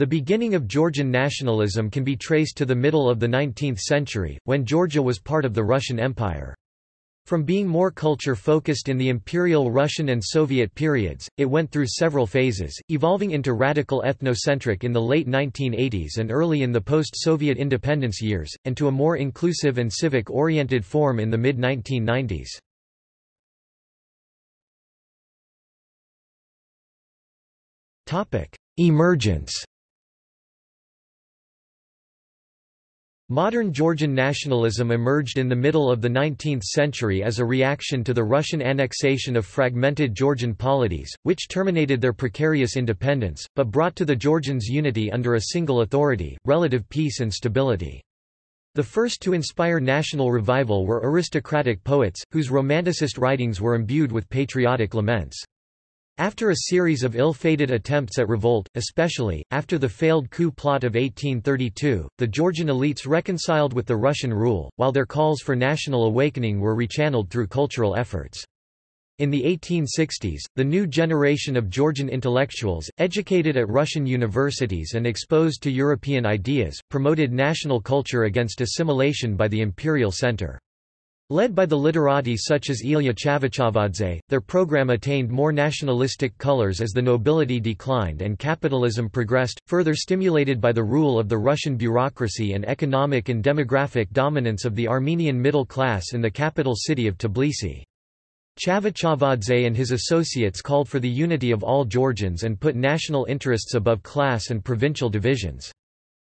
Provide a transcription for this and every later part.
The beginning of Georgian nationalism can be traced to the middle of the 19th century, when Georgia was part of the Russian Empire. From being more culture-focused in the Imperial Russian and Soviet periods, it went through several phases, evolving into radical ethnocentric in the late 1980s and early in the post-Soviet independence years, and to a more inclusive and civic-oriented form in the mid-1990s. Emergence Modern Georgian nationalism emerged in the middle of the 19th century as a reaction to the Russian annexation of fragmented Georgian polities, which terminated their precarious independence, but brought to the Georgians unity under a single authority, relative peace and stability. The first to inspire national revival were aristocratic poets, whose romanticist writings were imbued with patriotic laments. After a series of ill-fated attempts at revolt, especially, after the failed coup plot of 1832, the Georgian elites reconciled with the Russian rule, while their calls for national awakening were rechanneled through cultural efforts. In the 1860s, the new generation of Georgian intellectuals, educated at Russian universities and exposed to European ideas, promoted national culture against assimilation by the imperial center. Led by the literati such as Ilya Chavchavadze, their program attained more nationalistic colors as the nobility declined and capitalism progressed, further stimulated by the rule of the Russian bureaucracy and economic and demographic dominance of the Armenian middle class in the capital city of Tbilisi. Chavchavadze and his associates called for the unity of all Georgians and put national interests above class and provincial divisions.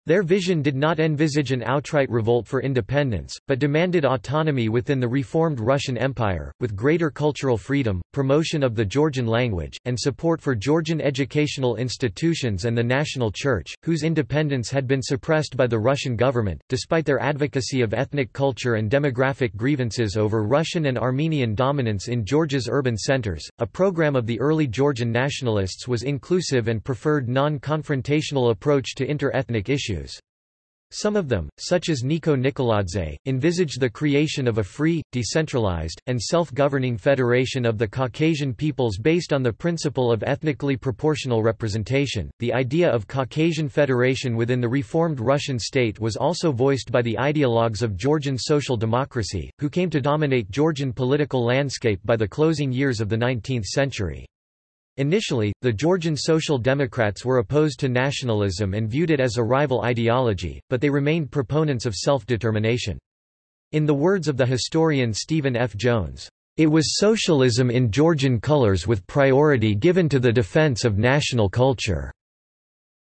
Their vision did not envisage an outright revolt for independence, but demanded autonomy within the reformed Russian Empire, with greater cultural freedom, promotion of the Georgian language, and support for Georgian educational institutions and the national church, whose independence had been suppressed by the Russian government. Despite their advocacy of ethnic culture and demographic grievances over Russian and Armenian dominance in Georgia's urban centers, a program of the early Georgian nationalists was inclusive and preferred non-confrontational approach to inter-ethnic issues issues. Some of them, such as Niko Nikoladze, envisaged the creation of a free, decentralized, and self-governing federation of the Caucasian peoples based on the principle of ethnically proportional representation. The idea of Caucasian federation within the reformed Russian state was also voiced by the ideologues of Georgian social democracy, who came to dominate Georgian political landscape by the closing years of the 19th century. Initially, the Georgian Social Democrats were opposed to nationalism and viewed it as a rival ideology, but they remained proponents of self-determination. In the words of the historian Stephen F. Jones, "...it was socialism in Georgian colors with priority given to the defense of national culture."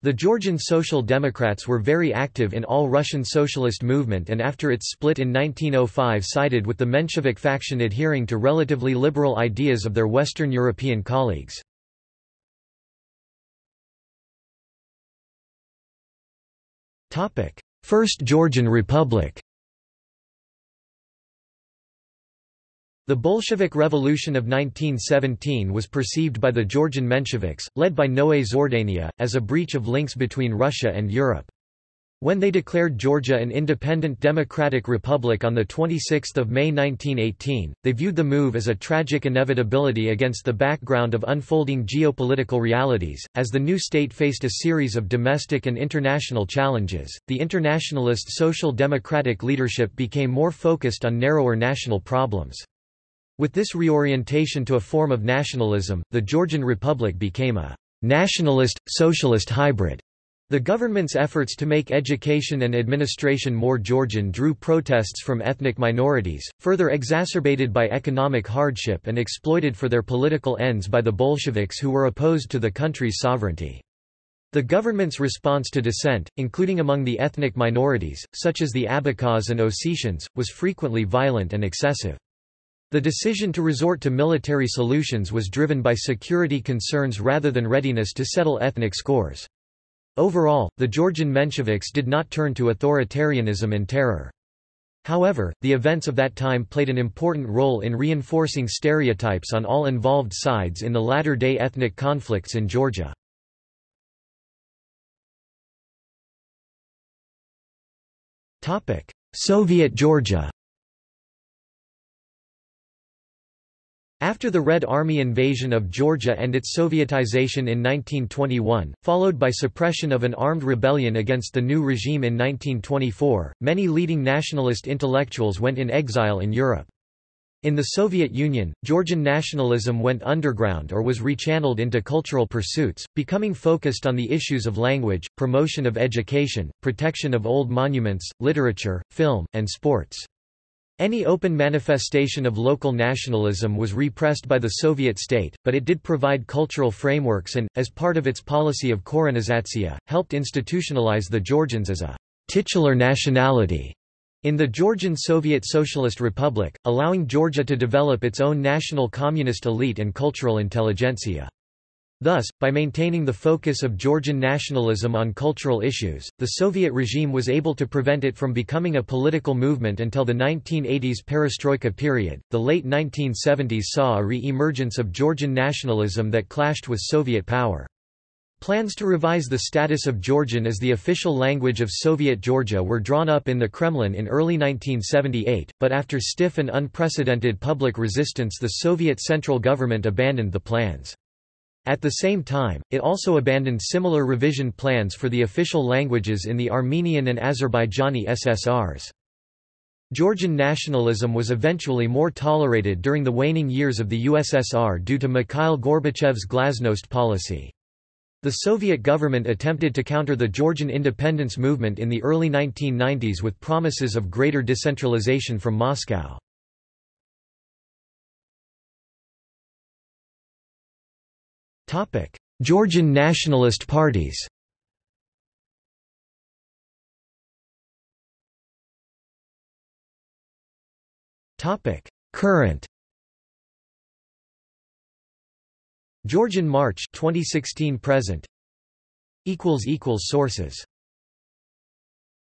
The Georgian Social Democrats were very active in all Russian socialist movement and after its split in 1905 sided with the Menshevik faction adhering to relatively liberal ideas of their Western European colleagues. First Georgian Republic The Bolshevik Revolution of 1917 was perceived by the Georgian Mensheviks, led by Noe Zhordania, as a breach of links between Russia and Europe. When they declared Georgia an independent democratic republic on 26 May 1918, they viewed the move as a tragic inevitability against the background of unfolding geopolitical realities. As the new state faced a series of domestic and international challenges, the internationalist social democratic leadership became more focused on narrower national problems. With this reorientation to a form of nationalism, the Georgian Republic became a nationalist, socialist hybrid. The government's efforts to make education and administration more Georgian drew protests from ethnic minorities, further exacerbated by economic hardship and exploited for their political ends by the Bolsheviks who were opposed to the country's sovereignty. The government's response to dissent, including among the ethnic minorities, such as the Abkhaz and Ossetians, was frequently violent and excessive. The decision to resort to military solutions was driven by security concerns rather than readiness to settle ethnic scores. Overall, the Georgian Mensheviks did not turn to authoritarianism and terror. However, the events of that time played an important role in reinforcing stereotypes on all involved sides in the latter-day ethnic conflicts in Georgia. Soviet Georgia After the Red Army invasion of Georgia and its Sovietization in 1921, followed by suppression of an armed rebellion against the new regime in 1924, many leading nationalist intellectuals went in exile in Europe. In the Soviet Union, Georgian nationalism went underground or was rechanneled into cultural pursuits, becoming focused on the issues of language, promotion of education, protection of old monuments, literature, film, and sports. Any open manifestation of local nationalism was repressed by the Soviet state, but it did provide cultural frameworks and, as part of its policy of korenizatsiya, helped institutionalize the Georgians as a titular nationality in the Georgian Soviet Socialist Republic, allowing Georgia to develop its own national communist elite and cultural intelligentsia. Thus, by maintaining the focus of Georgian nationalism on cultural issues, the Soviet regime was able to prevent it from becoming a political movement until the 1980s perestroika period. The late 1970s saw a re emergence of Georgian nationalism that clashed with Soviet power. Plans to revise the status of Georgian as the official language of Soviet Georgia were drawn up in the Kremlin in early 1978, but after stiff and unprecedented public resistance the Soviet central government abandoned the plans. At the same time, it also abandoned similar revision plans for the official languages in the Armenian and Azerbaijani SSRs. Georgian nationalism was eventually more tolerated during the waning years of the USSR due to Mikhail Gorbachev's glasnost policy. The Soviet government attempted to counter the Georgian independence movement in the early 1990s with promises of greater decentralization from Moscow. Topic: Georgian nationalist parties. Topic: Current. Georgian March 2016 present equals equals sources